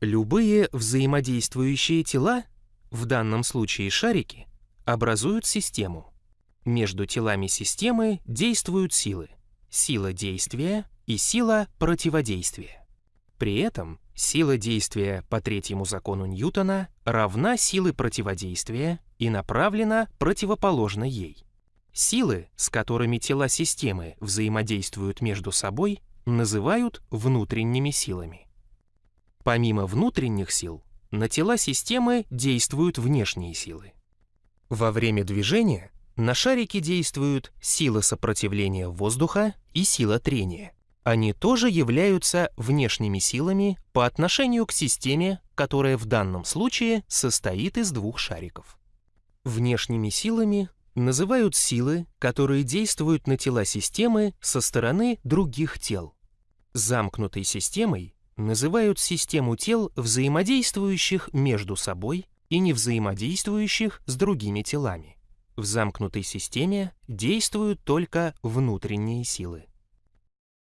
Любые взаимодействующие тела, в данном случае шарики, образуют систему. Между телами системы действуют силы. Сила действия и сила противодействия. При этом сила действия по третьему закону Ньютона равна силы противодействия и направлена противоположно ей. Силы, с которыми тела системы взаимодействуют между собой, называют внутренними силами. Помимо внутренних сил, на тела системы действуют внешние силы. Во время движения на шарике действуют сила сопротивления воздуха и сила трения. Они тоже являются внешними силами по отношению к системе, которая в данном случае состоит из двух шариков. Внешними силами называют силы, которые действуют на тела системы со стороны других тел. Замкнутой системой называют систему тел, взаимодействующих между собой и не взаимодействующих с другими телами. В замкнутой системе действуют только внутренние силы.